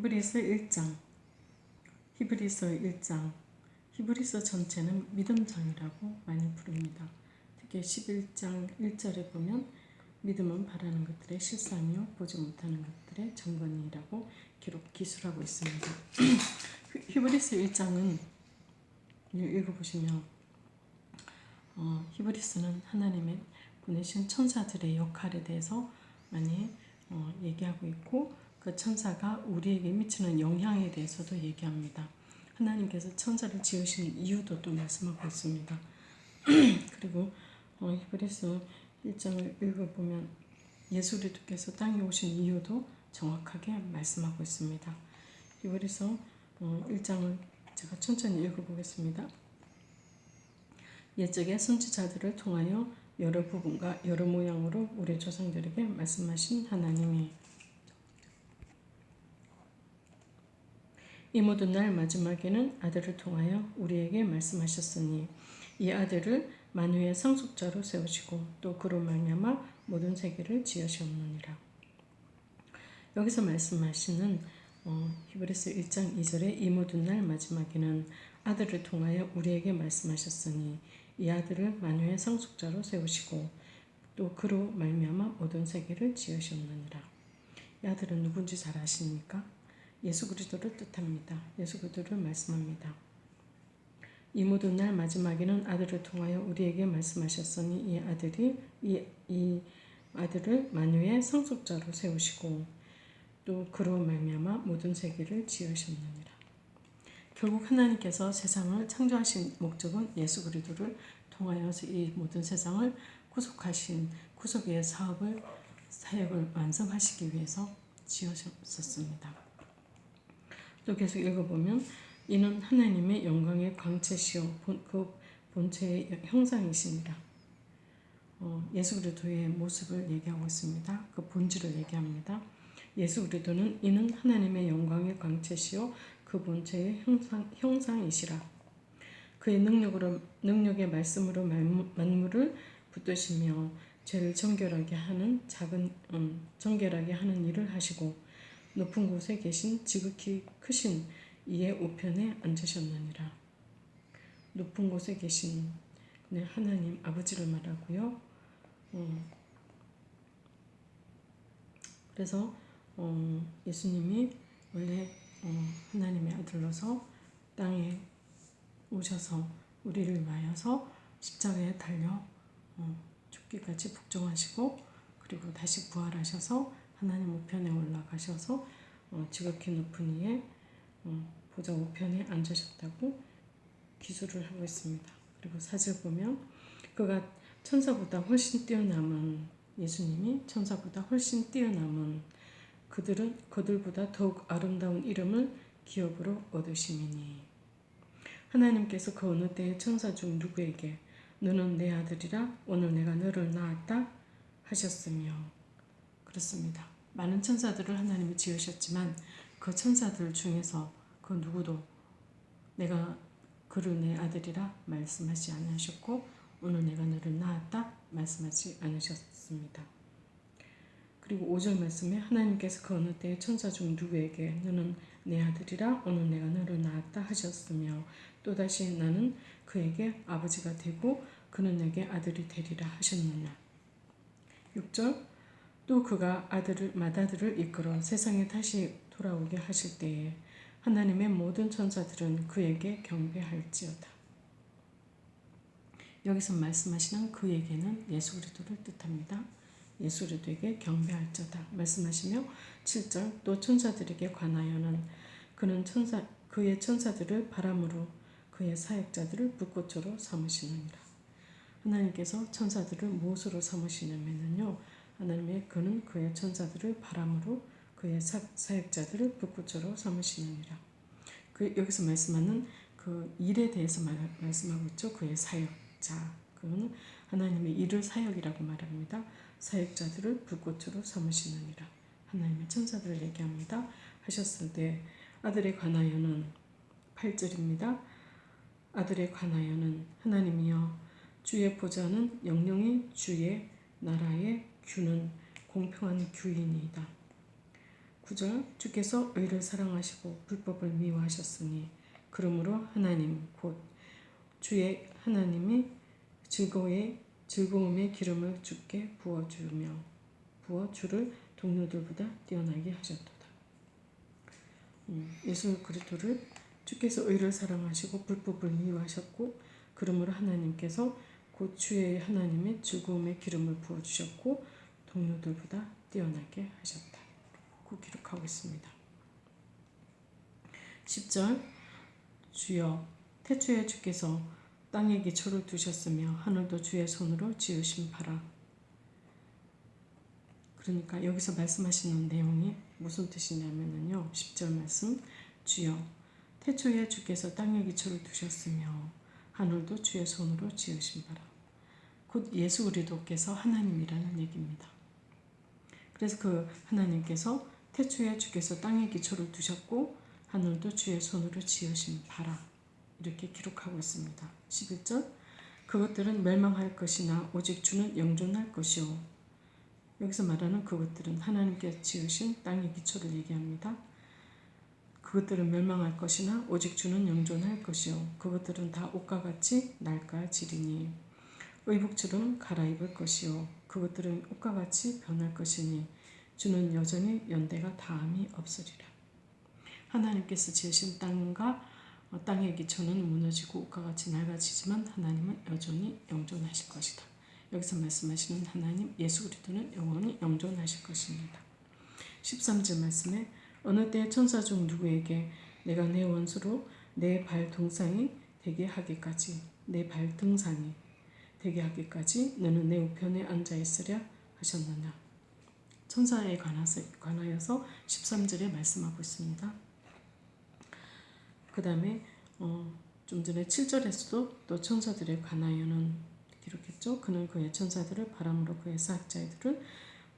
히브리서 1장 히브리서 1장 히브리서 전체는 믿음장이라고 많이 부릅니다. 특히 11장 1절에 보면 믿음은 바라는 것들의 실상이요 보지 못하는 것들의 정건이라고 기록 기술하고 있습니다. 히브리서 1장은 읽어보시면 어, 히브리서는 하나님의 보내신 천사들의 역할에 대해서 많이 어, 얘기하고 있고 그 천사가 우리에게 미치는 영향에 대해서도 얘기합니다. 하나님께서 천사를 지으신 이유도 또 말씀하고 있습니다. 그리고 어, 히브리서 1장을 읽어보면 예수 그리스도께서 땅에 오신 이유도 정확하게 말씀하고 있습니다. 히브리서 어, 1장을 제가 천천히 읽어보겠습니다. 옛적의 선지자들을 통하여 여러 부분과 여러 모양으로 우리 조상들에게 말씀하신 하나님이 이 모든 날 마지막에는 아들을 통하여 우리에게 말씀하셨으니 이 아들을 만유의 상속자로 세우시고 또 그로 말미암아 모든 세계를 지으셨느니라. 여기서 말씀하시는 어, 히브리서 1장 2절에 이 모든 날 마지막에는 아들을 통하여 우리에게 말씀하셨으니 이 아들을 만유의 상속자로 세우시고 또 그로 말미암아 모든 세계를 지으셨느니라. 이 아들은 누군지 잘 아십니까? 예수 그리스도를 뜻합니다. 예수 그리스도를 말씀합니다. 이 모든 날 마지막에는 아들을 통하여 우리에게 말씀하셨으니 이 아들이 이, 이 아들을 만유의 상속자로 세우시고 또 그로 말미암아 모든 세계를 지으셨느니라. 결국 하나님께서 세상을 창조하신 목적은 예수 그리스도를 통하여서 이 모든 세상을 구속하신 구속의 사업을 사역을 완성하시기 위해서 지으셨습니다. 또 계속 읽어보면 이는 하나님의 영광의 광채시요 본, 그 본체의 형상이십니다. 어, 예수 그리스도의 모습을 얘기하고 있습니다. 그 본질을 얘기합니다. 예수 그리스도는 이는 하나님의 영광의 광채시요 그 본체의 형상, 형상이시라. 그의 능력으로 능력의 말씀으로 만물을 붙드시며 죄를 정결하게 하는 작은 음, 정결하게 하는 일을 하시고 높은 곳에 계신 지극히 크신 이의 우편에 앉으셨느니라. 높은 곳에 계신 하나님 아버지를 말하고요. 어, 그래서 어, 예수님이 원래 어, 하나님의 아들로서 땅에 오셔서 우리를 위하여서 십자가에 달려 어, 죽기까지 복종하시고 그리고 다시 부활하셔서 하나님 우편에 올라가셔서 어, 지극히 높은 이에 어, 보좌 우편에 앉으셨다고 기술을 하고 있습니다. 그리고 사절 보면 그가 천사보다 훨씬 뛰어남은 예수님이 천사보다 훨씬 뛰어남은 그들은 그들보다 더욱 아름다운 이름을 기업으로 얻으심이니 하나님께서 그 어느 때에 천사 중 누구에게 너는 내 아들이라 오늘 내가 너를 낳았다 하셨으며 그렇습니다. 많은 천사들을 하나님이 지으셨지만 그 천사들 중에서 그 누구도 내가 그를 내 아들이라 말씀하지 않으셨고 오늘 내가 너를 낳았다 말씀하지 않으셨습니다. 그리고 5절 말씀에 하나님께서 그 어느 때에 천사 중 누구에게 너는 내 아들이라 오늘 내가 너를 낳았다 하셨으며 또다시 나는 그에게 아버지가 되고 그는 내게 아들이 되리라 하셨느냐. 6절 또 그가 아들을 맏아들을 이끌어 세상에 다시 돌아오게 하실 때에 하나님의 모든 천사들은 그에게 경배할지어다. 여기서 말씀하시는 그에게는 예수 그리스도를 뜻합니다. 예수 그리스도에게 경배할지어다 말씀하시며 7절 또 천사들에게 관하여는 그는 천사 그의 천사들을 바람으로 그의 사역자들을 불꽃으로 삼으시느니라. 하나님께서 천사들을 무엇으로 삼으시냐면요. 하나님의 그는 그의 천사들을 바람으로 그의 사, 사역자들을 불꽃으로 삼으시느니라. 그 여기서 말씀하는 그 일에 대해서 말, 말씀하고 있죠. 그의 사역자. 그는 하나님의 일을 사역이라고 말합니다. 사역자들을 불꽃으로 삼으시느니라. 하나님의 천사들을 얘기합니다. 하셨을 때 아들에 관하여는 8절입니다. 아들에 관하여는 하나님이여 주의 보좌는 영영이 주의 나라의 규는 공평한 규이니이다. 9절 주께서 의를 사랑하시고 불법을 미워하셨으니 그러므로 하나님 곧 주의 하나님이 즐거움의 즐거움의 기름을 주께 부어주며 부어 주를 동료들보다 뛰어나게 하셨도다. 음, 예수 그리스도를 주께서 의를 사랑하시고 불법을 미워하셨고 그러므로 하나님께서 곧 주의 하나님의 즐거움의 기름을 부어주셨고 동료들보다 뛰어나게 하셨다. 고 기록하고 있습니다. 10절 주여 태초에 주께서 땅에 기초를 두셨으며 하늘도 주의 손으로 지으신 바라. 그러니까 여기서 말씀하시는 내용이 무슨 뜻이냐면요. 10절 말씀 주여 태초에 주께서 땅에 기초를 두셨으며 하늘도 주의 손으로 지으신 바라. 곧 예수 그리스도께서 하나님이라는 얘기입니다. 그래서 그 하나님께서 태초에 주께서 땅에 기초를 두셨고 하늘도 주의 손으로 지으신 바라 이렇게 기록하고 있습니다. 11절 그것들은 멸망할 것이나 오직 주는 영존할 것이요 여기서 말하는 그것들은 하나님께 지으신 땅의 기초를 얘기합니다. 그것들은 멸망할 것이나 오직 주는 영존할 것이요 그것들은 다 옷과 같이 낡아지리니 의복처럼 갈아입을 것이요 그것들은 옷과 같이 변할 것이니 주는 여전히 연대가 다함이 없으리라. 하나님께서 지으신 땅과 땅의 기초는 무너지고 옷과 같이 낡아지지만 하나님은 여전히 영존하실 것이다. 여기서 말씀하시는 하나님 예수 그리스도는 영원히 영존하실 것입니다. 13절 말씀에 어느 때 천사 중 누구에게 내가 내 원수로 내발 동상이 되게 하기까지 내 발 등산이 되게 하기까지 너는 내 우편에 앉아 있으랴 하셨느냐. 천사에 관하여서 13절에 말씀하고 있습니다. 그 다음에 어, 좀 전에 7절에서도 또 천사들에 관하여는 기록했죠. 그는 그의 천사들을 바람으로 그의 사학자들을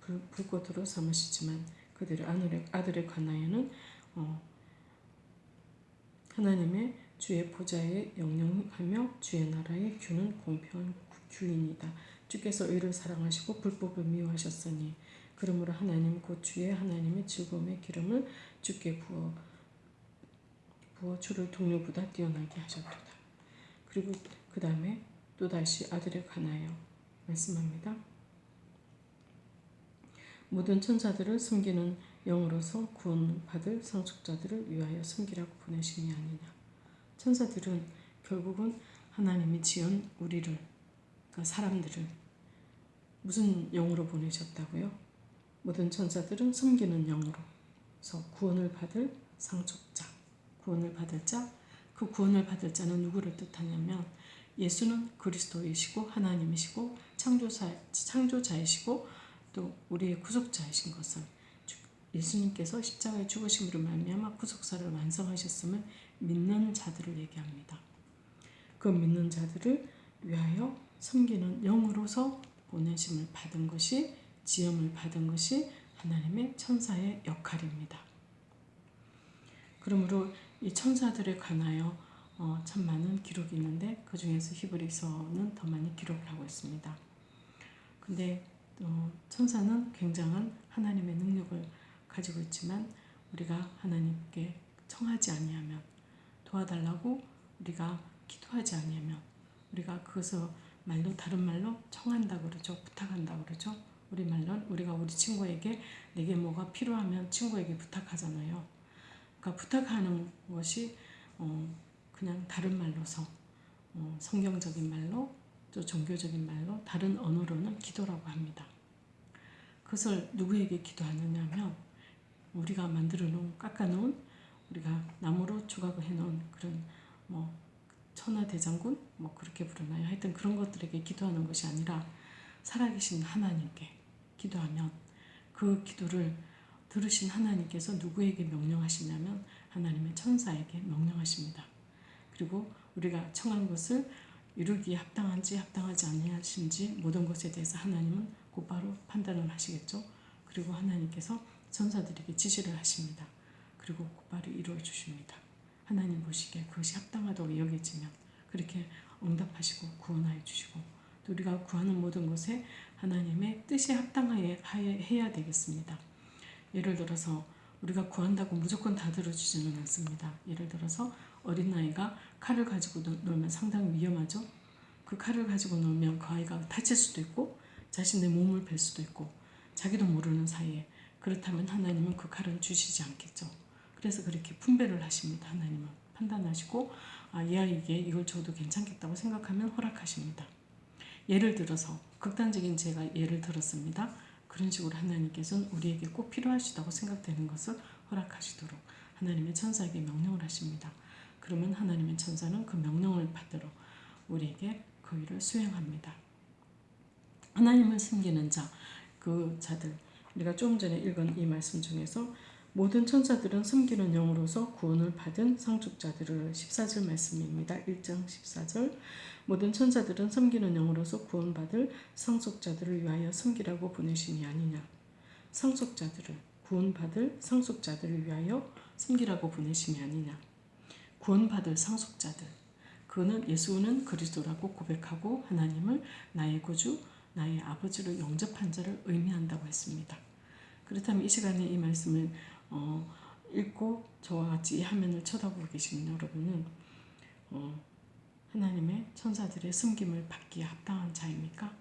불, 불꽃으로 삼으시지만 그들의 아들에, 아들에 관하여는 어, 하나님의 주의 보좌에 영영하며 주의 나라의 규는 공평 한 규인이다. 주께서 의를 사랑하시고 불법을 미워하셨으니 그러므로 하나님 곧 주의 하나님의 즐거움의 기름을 주께 부어 부어 주를 동료보다 뛰어나게 하셨도다. 그리고 그 다음에 또다시 아들에 관하여 말씀합니다. 모든 천사들을 섬기는 영으로서 구원받을 상속자들을 위하여 섬기라고 보내심이 아니냐. 천사들은 결국은 하나님이 지은 우리를, 그러니까 사람들을 무슨 영으로 보내셨다고요? 모든 천사들은 섬기는 영으로서 구원을 받을 상속자, 구원을 받을 자, 그 구원을 받을 자는 누구를 뜻하냐면 예수는 그리스도이시고 하나님이시고 창조사, 창조자이시고 또 우리의 구속자이신 것을 예수님께서 십자가에 죽으심으로 말미암아 구속사를 완성하셨음을 믿는 자들을 얘기합니다. 그 믿는 자들을 위하여 섬기는 영으로서 보내심을 받은 것이 지음을 받은 것이 하나님의 천사의 역할입니다. 그러므로 이 천사들에 관하여 어, 참 많은 기록이 있는데 그 중에서 히브리서는 더 많이 기록을 하고 있습니다. 근데 어, 천사는 굉장한 하나님의 능력을 가지고 있지만 우리가 하나님께 청하지 아니하면 도와달라고 우리가 기도하지 아니하면 우리가 그것을 말로 다른 말로 청한다 그러죠. 부탁한다 그러죠. 우리 말로는 우리가 우리 친구에게 내게 뭐가 필요하면 친구에게 부탁하잖아요. 그러니까 부탁하는 것이 어 그냥 다른 말로서 어 성경적인 말로 또 종교적인 말로 다른 언어로는 기도라고 합니다. 그것을 누구에게 기도하느냐 하면 우리가 만들어 놓은 깎아 놓은 우리가 나무로 조각을 해 놓은 그런 뭐 천하대장군 뭐 그렇게 부르나요 하여튼 그런 것들에게 기도하는 것이 아니라 살아계신 하나님께 기도하면 그 기도를 들으신 하나님께서 누구에게 명령하시냐면 하나님의 천사에게 명령하십니다. 그리고 우리가 청한 것을 이루기에 합당한지 합당하지 아니하신지 모든 것에 대해서 하나님은 곧바로 판단을 하시겠죠. 그리고 하나님께서 천사들에게 지시를 하십니다. 그리고 곧바로 이루어 주십니다. 하나님 보시기에 그것이 합당하다고 여겨지면 그렇게 응답하시고 구원하여 주시고 또 우리가 구하는 모든 것에 하나님의 뜻에 합당하여 해야 되겠습니다. 예를 들어서 우리가 구한다고 무조건 다 들어주지는 않습니다. 예를 들어서 어린아이가 칼을 가지고 놀- 놀면 상당히 위험하죠. 그 칼을 가지고 놀면 그 아이가 다칠 수도 있고 자신의 몸을 벨 수도 있고 자기도 모르는 사이에 그렇다면 하나님은 그 칼을 주시지 않겠죠. 그래서 그렇게 분배를 하십니다. 하나님은 판단하시고 아, 이 아이에게 이걸 줘도 괜찮겠다고 생각하면 허락하십니다. 예를 들어서 극단적인 제가 예를 들었습니다. 그런 식으로 하나님께서는 우리에게 꼭 필요하시다고 생각되는 것을 허락하시도록 하나님의 천사에게 명령을 하십니다. 그러면 하나님의 천사는 그 명령을 받들어 우리에게 그 일을 수행합니다. 하나님을 섬기는 자, 그 자들 우리가 조금 전에 읽은 이 말씀 중에서 모든 천사들은 섬기는 영으로서 구원을 받은 상속자들을 14절 말씀입니다. 1장 14절 모든 천사들은 섬기는 영으로서 구원받을 상속자들을 위하여 섬기라고 보내심이 아니냐. 상속자들을 구원받을 상속자들을 위하여 섬기라고 보내심이 아니냐. 구원받을 상속자들. 그는 예수는 그리스도라고 고백하고 하나님을 나의 구주, 나의 아버지로 영접한 자를 의미한다고 했습니다. 그렇다면 이 시간에 이 말씀을 어, 읽고 저와 같이 이 화면을 쳐다보고 계시는 여러분은 어, 하나님의 천사들의 섬김을 받기에 합당한 자입니까?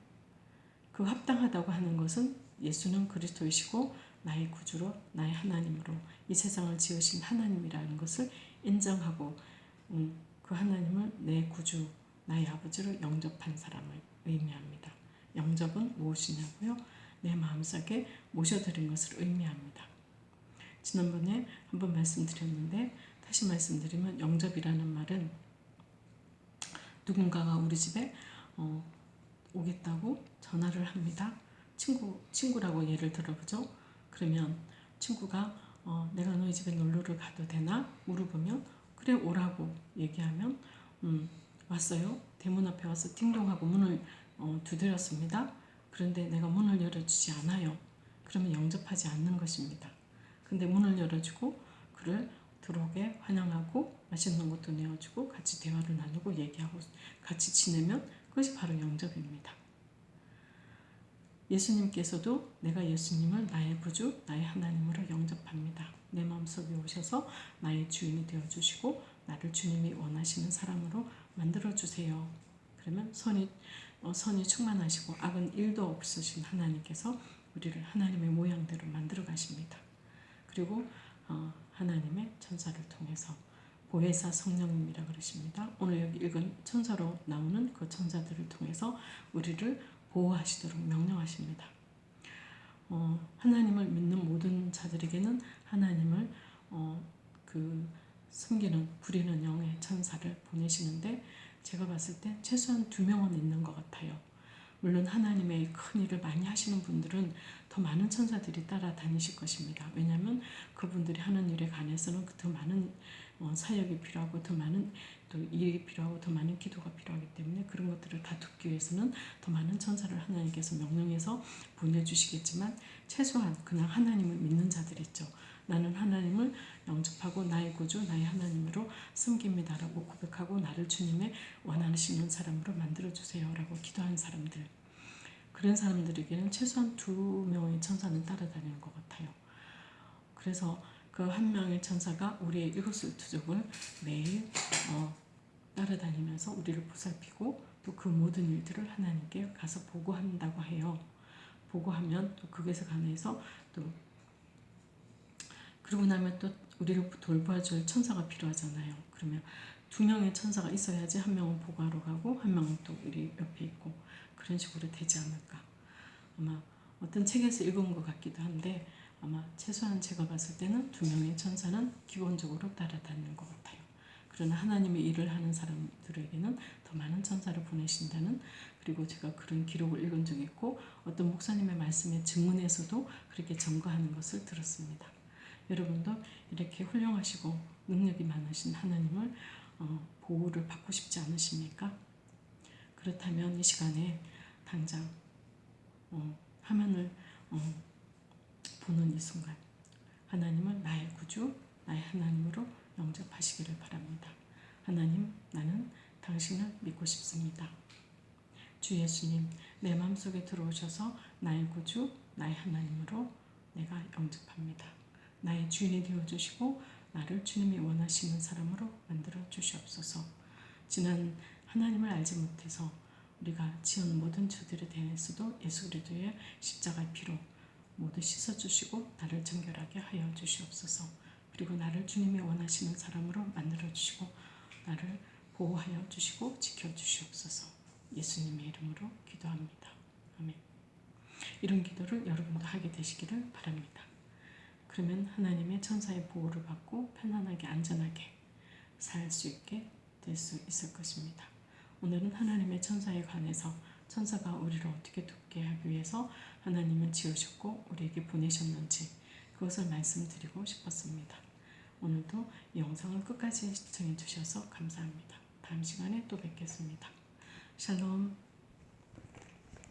그 합당하다고 하는 것은 예수는 그리스도이시고 나의 구주로 나의 하나님으로 이 세상을 지으신 하나님이라는 것을 인정하고 음, 그 하나님을 내 구주 나의 아버지로 영접한 사람을 의미합니다. 영접은 무엇이냐고요? 내 마음속에 모셔드린 것을 의미합니다. 지난번에 한번 말씀드렸는데 다시 말씀드리면 영접이라는 말은 누군가가 우리 집에 어, 오겠다고 전화를 합니다. 친구 친구라고 예를 들어보죠. 그러면 친구가 어, 내가 너희 집에 놀러를 가도 되나 물어보면 그래 오라고 얘기하면 음, 왔어요. 대문 앞에 와서 띵동하고 문을 어, 두드렸습니다. 그런데 내가 문을 열어주지 않아요. 그러면 영접하지 않는 것입니다. 근데 문을 열어주고 그를 들어오게 환영하고 맛있는 것도 내어주고 같이 대화를 나누고 얘기하고 같이 지내면 그것이 바로 영접입니다. 예수님께서도 내가 예수님을 나의 구주, 나의 하나님으로 영접합니다. 내 마음속에 오셔서 나의 주인이 되어주시고 나를 주님이 원하시는 사람으로 만들어주세요. 그러면 선이, 어, 선이 충만하시고 악은 일도 없으신 하나님께서 우리를 하나님의 모양대로 만들어 가십니다. 그리고 어, 하나님의 천사를 통해서 보혜사 성령님이라 그러십니다. 오늘 여기 읽은 천사로 나오는 그 천사들을 통해서 우리를 보호하시도록 명령하십니다. 어, 하나님을 믿는 모든 자들에게는 하나님을 어, 그 숨기는 부리는 영의 천사를 보내시는데 제가 봤을 때 최소한 두 명은 있는 것 같아요. 물론 하나님의 큰 일을 많이 하시는 분들은 더 많은 천사들이 따라다니실 것입니다. 왜냐하면 그분들이 하는 일에 관해서는 더 많은 어, 사역이 필요하고 더 많은 또 일이 필요하고 더 많은 기도가 필요하기 때문에 그런 것들을 다 돕기 위해서는 더 많은 천사를 하나님께서 명령해서 보내주시겠지만 최소한 그냥 하나님을 믿는 자들 있죠. 나는 하나님을 영접하고 나의 구주 나의 하나님으로 섬깁니다라고 고백하고 나를 주님의 원하시는 사람으로 만들어주세요 라고 기도하는 사람들 그런 사람들에게는 최소한 두 명의 천사는 따라다니는 것 같아요. 그래서 그 한 명의 천사가 우리의 일곱수투족을 매일 어, 따라다니면서 우리를 보살피고 또 그 모든 일들을 하나님께 가서 보고한다고 해요. 보고하면 또 그것에 관해서 또 그러고 나면 또 우리를 돌봐줄 천사가 필요하잖아요. 그러면 두 명의 천사가 있어야지 한 명은 보고하러 가고 한 명은 또 우리 옆에 있고 그런 식으로 되지 않을까. 아마 어떤 책에서 읽은 것 같기도 한데 아마 최소한 제가 봤을 때는 두 명의 천사는 기본적으로 따라다니는 것 같아요. 그러나 하나님의 일을 하는 사람들에게는 더 많은 천사를 보내신다는 그리고 제가 그런 기록을 읽은 적이 있고 어떤 목사님의 말씀의 증문에서도 그렇게 점거하는 것을 들었습니다. 여러분도 이렇게 훌륭하시고 능력이 많으신 하나님을 어, 보호를 받고 싶지 않으십니까? 그렇다면 이 시간에 당장 어, 화면을 어, 보는 이 순간 하나님을 나의 구주, 나의 하나님으로 영접하시기를 바랍니다. 하나님, 나는 당신을 믿고 싶습니다. 주 예수님, 내 마음속에 들어오셔서 나의 구주, 나의 하나님으로 내가 영접합니다. 나의 주인이 되어 주시고 나를 주님이 원하시는 사람으로 만들어 주시옵소서. 지난 하나님을 알지 못해서 우리가 지은 모든 죄들에 대해서도 예수 그리스도의 십자가의 피로 모두 씻어 주시고 나를 정결하게 하여 주시옵소서. 그리고 나를 주님이 원하시는 사람으로 만들어 주시고 나를 보호하여 주시고 지켜 주시옵소서. 예수님의 이름으로 기도합니다. 아멘. 이런 기도를 여러분도 하게 되시기를 바랍니다. 그러면 하나님의 천사의 보호를 받고 편안하게 안전하게 살 수 있게 될 수 있을 것입니다. 오늘은 하나님의 천사에 관해서 천사가 우리를 어떻게 돕게 하기 위해서 하나님은 지으셨고 우리에게 보내셨는지 그것을 말씀드리고 싶었습니다. 오늘도 이 영상을 끝까지 시청해 주셔서 감사합니다. 다음 시간에 또 뵙겠습니다. 샬롬